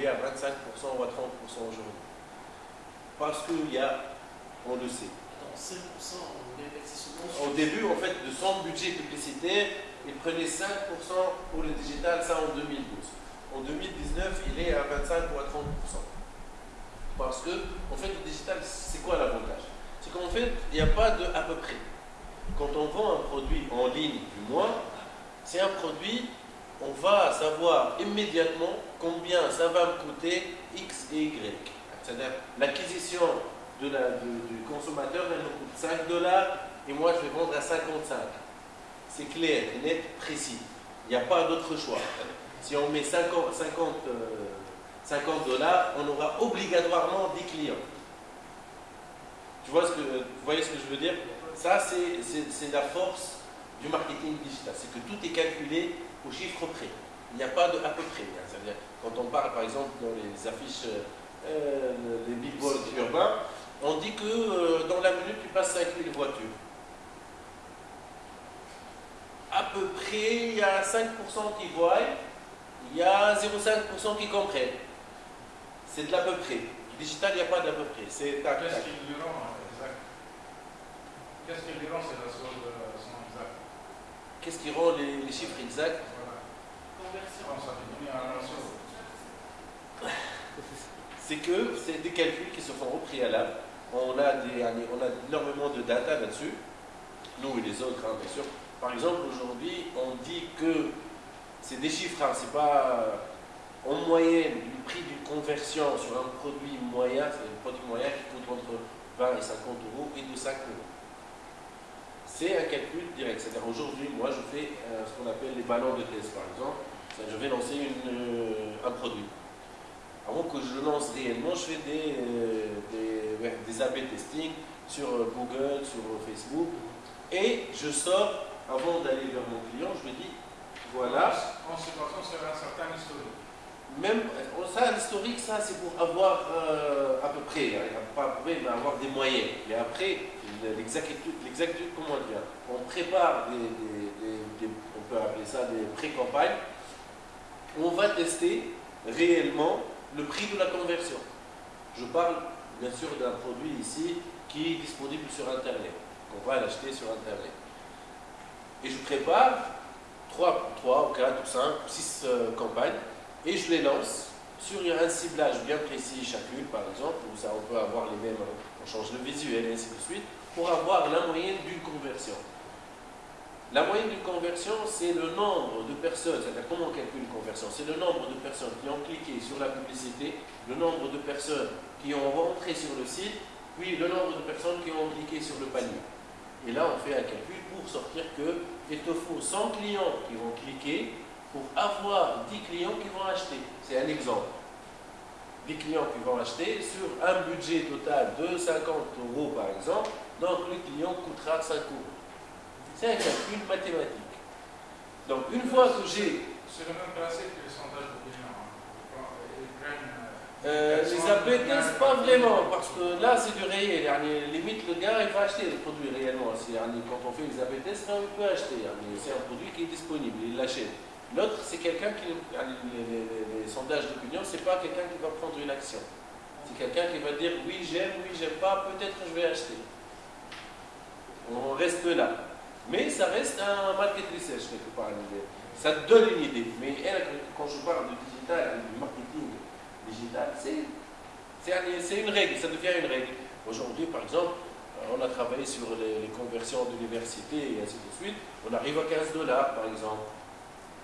il est à 25% ou à 30% aujourd'hui. Parce qu'il y a, on le sait. Attends, 5% Au début, en fait, de son budget publicitaire, il prenait 5% pour le digital, ça en 2012. En 2019, il est à 25 ou à 30%. Parce que, en fait, le digital, c'est quoi l'avantage? C'est qu'en fait, il n'y a pas de à peu près. Quand on vend un produit en ligne, du moins, c'est un produit, on va savoir immédiatement combien ça va me coûter X et Y. C'est-à-dire, l'acquisition du consommateur, elle me coûte 5 dollars et moi je vais vendre à 55. C'est clair, net, précis. Il n'y a pas d'autre choix. Si on met 50, 50, 50 dollars, on aura obligatoirement 10 clients. Tu vois ce que, vous voyez ce que je veux dire? Ça, c'est la force du marketing digital. C'est que tout est calculé au chiffre près. Il n'y a pas de à peu près. C'est-à-dire, quand on parle par exemple dans les affiches, euh, les billboards urbains, on dit que euh, dans la minute, tu passes 5000 voitures. À peu près, il y a 5% qui voient, il y a 0,5% qui comprennent. C'est de l'à peu près. Digital, il n'y a pas d'à peu près. C'est Qu'est-ce qui lui rend exact Qu'est-ce qui lui rend c'est la chose son exact Qu'est-ce qui rend les, chiffres exacts C'est que c'est des calculs qui se font au préalable. On a, on a énormément de data là-dessus, nous et les autres, hein, bien sûr. Par exemple, aujourd'hui, on dit que c'est des chiffres, hein, c'est pas en moyenne le prix d'une conversion sur un produit moyen, c'est un produit moyen qui coûte entre 20 et 50 euros et de 5 euros. C'est un calcul direct. C'est-à-dire aujourd'hui, moi, je fais euh, ce qu'on appelle les ballons de test, par exemple. Je vais lancer euh, un produit. Avant que je le lance réellement, je fais des, euh, des, AB testing sur Google, sur Facebook, et je sors avant d'aller vers mon client, je lui dis, voilà. En situation, c'est un certain historique. Même, ça, l'historique, ça, c'est pour avoir euh, à peu près, hein, pas à peu près, mais avoir des moyens. Et après, l'exactitude, comment dire On prépare des, on peut appeler ça des pré-campagnes. On va tester réellement le prix de la conversion. Je parle bien sûr d'un produit ici qui est disponible sur Internet. On va l'acheter sur Internet et je prépare 3, 3 ou 4 ou 5 ou 6 euh, campagnes et je les lance sur un ciblage bien précis chacune par exemple, où ça on peut avoir les mêmes, on change le visuel et ainsi de suite, pour avoir la moyenne d'une conversion. La moyenne d'une conversion, c'est le nombre de personnes, c'est-à-dire comment on calcule une conversion C'est le nombre de personnes qui ont cliqué sur la publicité, le nombre de personnes qui ont rentré sur le site, puis le nombre de personnes qui ont cliqué sur le panier. Et là, on fait un calcul pour sortir que il te faut 100 clients qui vont cliquer pour avoir 10 clients qui vont acheter. C'est un exemple. 10 clients qui vont acheter sur un budget total de 50 euros par exemple, donc le client coûtera 5 euros. C'est un calcul mathématique. Donc une fois que j'ai... C'est le même principe que les sondages d'opinion. Euh, les APTS, pas vraiment, parce que là, c'est du réel. limite, le gars, il va acheter le produit réellement. Quand on fait les APTS, il peut acheter. C'est un produit qui est disponible, il l'achète. L'autre, c'est quelqu'un qui. Les, sondages d'opinion, c'est pas quelqu'un qui va prendre une action. C'est quelqu'un qui va dire oui, j'aime, oui, j'aime pas, peut-être je vais acheter. On reste là. Mais ça reste un market research quelque part. Ça donne une idée. Mais quand je parle de digital, du marketing, digital, c'est une règle, ça devient une règle. Aujourd'hui, par exemple, on a travaillé sur les, conversions d'université et ainsi de suite. On arrive à 15 dollars, par exemple,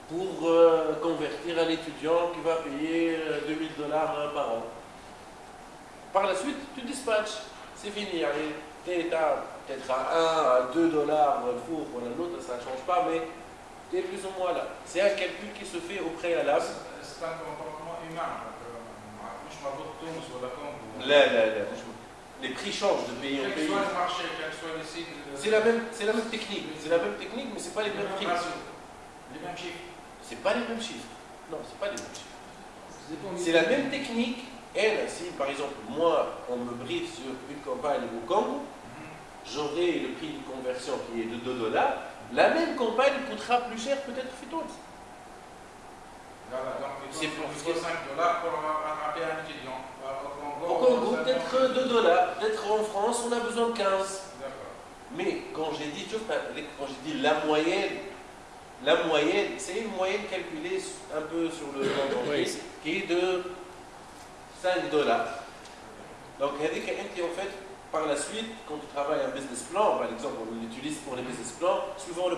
pour euh, convertir un étudiant qui va payer 2000 euh, dollars par an. Par la suite, tu dispatches. C'est fini. Tu es peut-être à 1, à 2 dollars pour l'autre, ça ne change pas, mais tu es plus ou moins là. C'est un calcul qui se fait au préalable. C'est un comportement humain. Là, là, là. Les prix changent de pays en pays. C'est la, même, la même technique. C'est la même technique, mais ce n'est pas les mêmes prix. Les mêmes chiffres. C'est pas les mêmes chiffres. Non, c'est pas les mêmes chiffres. C'est la même technique. Elle, si par exemple, moi, on me briefe sur une campagne au Congo, j'aurai le prix de conversion qui est de 2 dollars, la même campagne coûtera plus cher peut-être donc C'est pour- il faut 5 dollars pour attraper un étudiant. Euh, Au Congo, peut-être 2 dollars. Peut-être en France, on a besoin de 15. D'accord. Mais quand j'ai dit, quand j'ai dit la moyenne, la moyenne, c'est une moyenne calculée un peu sur le d'entreprise qui est de 5 dollars. Donc, en fait, par la suite, quand tu travailles un business plan, par exemple, on l'utilise pour les business plans, suivant le